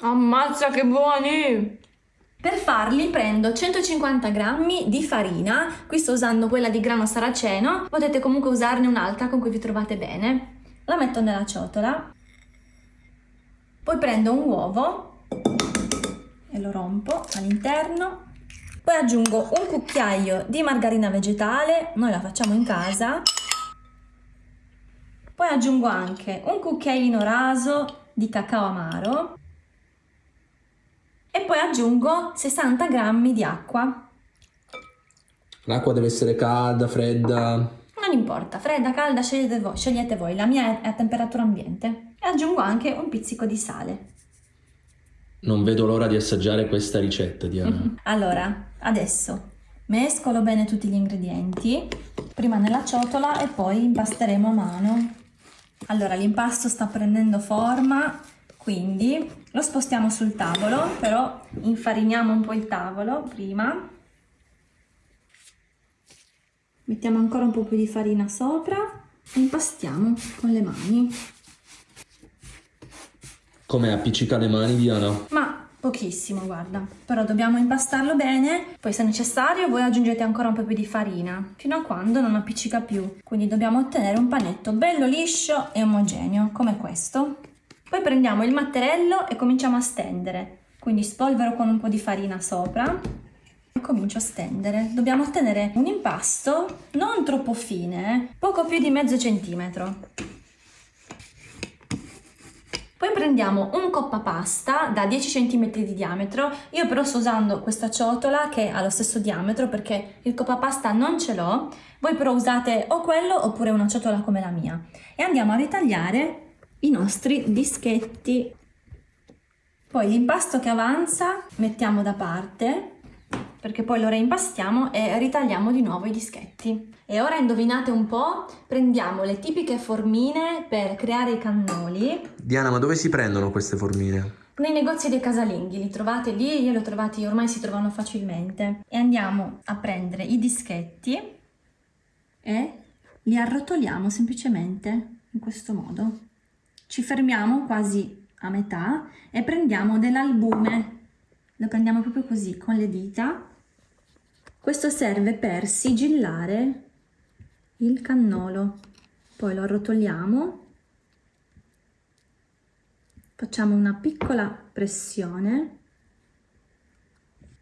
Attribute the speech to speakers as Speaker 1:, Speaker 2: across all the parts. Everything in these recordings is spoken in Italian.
Speaker 1: Ammazza che buoni!
Speaker 2: Per farli prendo 150 g di farina, qui sto usando quella di grano saraceno, potete comunque usarne un'altra con cui vi trovate bene. La metto nella ciotola, poi prendo un uovo e lo rompo all'interno, poi aggiungo un cucchiaio di margarina vegetale, noi la facciamo in casa, poi aggiungo anche un cucchiaino raso di cacao amaro e poi aggiungo 60 g di acqua.
Speaker 3: L'acqua deve essere calda, fredda?
Speaker 2: Non importa, fredda, calda, scegliete voi, scegliete voi, la mia è a temperatura ambiente. E aggiungo anche un pizzico di sale.
Speaker 3: Non vedo l'ora di assaggiare questa ricetta, Diana.
Speaker 2: allora, adesso mescolo bene tutti gli ingredienti, prima nella ciotola e poi impasteremo a mano. Allora, l'impasto sta prendendo forma, quindi lo spostiamo sul tavolo, però infariniamo un po' il tavolo prima. Mettiamo ancora un po' più di farina sopra e impastiamo con le mani.
Speaker 3: Come appiccica le mani, Diana?
Speaker 2: Ma pochissimo, guarda. Però dobbiamo impastarlo bene, poi se necessario voi aggiungete ancora un po' più di farina, fino a quando non appiccica più. Quindi dobbiamo ottenere un panetto bello liscio e omogeneo, come questo. Poi prendiamo il matterello e cominciamo a stendere. Quindi spolvero con un po' di farina sopra e comincio a stendere. Dobbiamo ottenere un impasto non troppo fine, poco più di mezzo centimetro. Poi prendiamo un coppa pasta da 10 cm di diametro, io però sto usando questa ciotola che ha lo stesso diametro perché il coppa pasta non ce l'ho, voi però usate o quello oppure una ciotola come la mia. E andiamo a ritagliare i nostri dischetti. Poi l'impasto che avanza mettiamo da parte perché poi lo reimpastiamo e ritagliamo di nuovo i dischetti. E ora indovinate un po', prendiamo le tipiche formine per creare i cannoli.
Speaker 3: Diana, ma dove si prendono queste formine?
Speaker 2: Nei negozi dei casalinghi, li trovate lì, io li ho trovati, ormai si trovano facilmente. E andiamo a prendere i dischetti e li arrotoliamo semplicemente in questo modo ci fermiamo quasi a metà e prendiamo dell'albume. Lo prendiamo proprio così con le dita. Questo serve per sigillare il cannolo. Poi lo arrotoliamo. Facciamo una piccola pressione.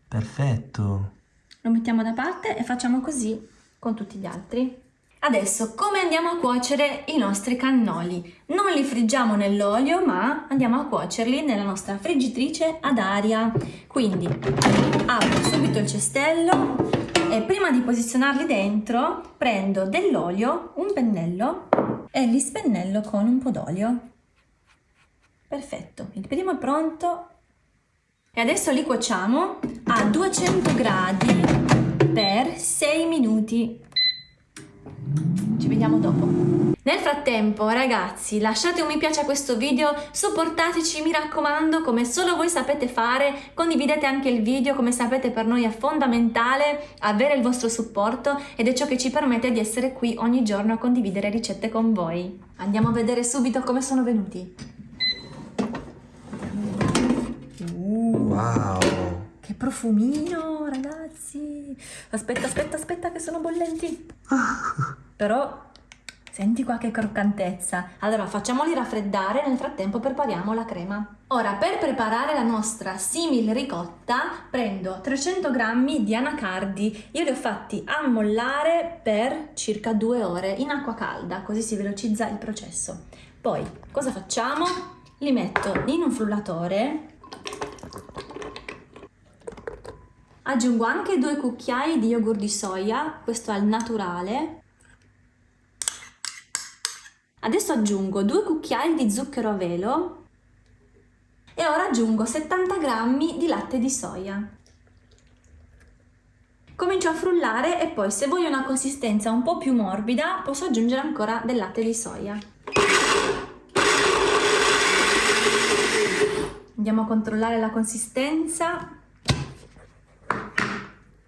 Speaker 3: Perfetto.
Speaker 2: Lo mettiamo da parte e facciamo così con tutti gli altri Adesso come andiamo a cuocere i nostri cannoli? Non li friggiamo nell'olio ma andiamo a cuocerli nella nostra friggitrice ad aria. Quindi apro subito il cestello e prima di posizionarli dentro prendo dell'olio, un pennello e li spennello con un po' d'olio. Perfetto, il primo è pronto e adesso li cuociamo a 200 gradi per 6 minuti vediamo dopo. Nel frattempo ragazzi lasciate un mi piace a questo video, supportateci mi raccomando come solo voi sapete fare, condividete anche il video come sapete per noi è fondamentale avere il vostro supporto ed è ciò che ci permette di essere qui ogni giorno a condividere ricette con voi. Andiamo a vedere subito come sono venuti.
Speaker 3: Uh, wow!
Speaker 2: Che profumino ragazzi! Aspetta aspetta aspetta che sono bollenti! Però senti qua che croccantezza. Allora facciamoli raffreddare, nel frattempo prepariamo la crema. Ora per preparare la nostra simil ricotta prendo 300 g di anacardi. Io li ho fatti ammollare per circa due ore in acqua calda, così si velocizza il processo. Poi cosa facciamo? Li metto in un frullatore Aggiungo anche due cucchiai di yogurt di soia, questo al naturale, Adesso aggiungo 2 cucchiai di zucchero a velo e ora aggiungo 70 g di latte di soia. Comincio a frullare e poi se voglio una consistenza un po' più morbida posso aggiungere ancora del latte di soia. Andiamo a controllare la consistenza.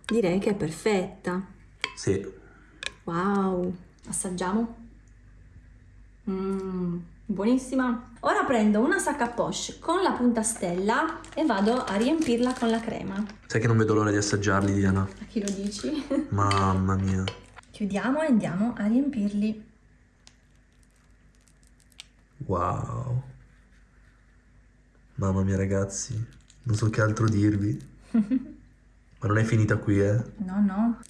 Speaker 2: Direi che è perfetta.
Speaker 3: Sì.
Speaker 2: Wow, assaggiamo. Buonissima. Ora prendo una sacca poche con la punta stella e vado a riempirla con la crema.
Speaker 3: Sai che non vedo l'ora di assaggiarli, Diana.
Speaker 2: A chi lo dici?
Speaker 3: Mamma mia.
Speaker 2: Chiudiamo e andiamo a riempirli.
Speaker 3: Wow. Mamma mia, ragazzi. Non so che altro dirvi. Ma non è finita qui, eh.
Speaker 2: No, no.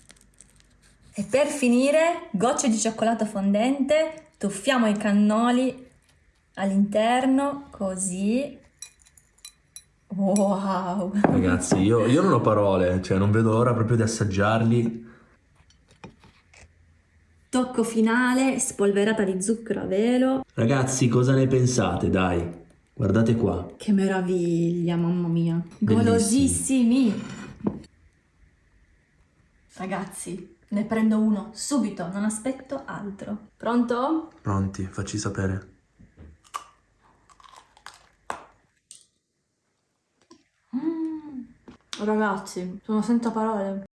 Speaker 2: E per finire, gocce di cioccolato fondente, tuffiamo i cannoli all'interno, così. Wow!
Speaker 3: Ragazzi, io, io non ho parole, cioè non vedo l'ora proprio di assaggiarli.
Speaker 2: Tocco finale, spolverata di zucchero a velo.
Speaker 4: Ragazzi, cosa ne pensate? Dai, guardate qua.
Speaker 2: Che meraviglia, mamma mia. Golosissimi. Ragazzi, ne prendo uno subito, non aspetto altro. Pronto?
Speaker 3: Pronti, facci sapere.
Speaker 2: Ragazzi, sono senza parole.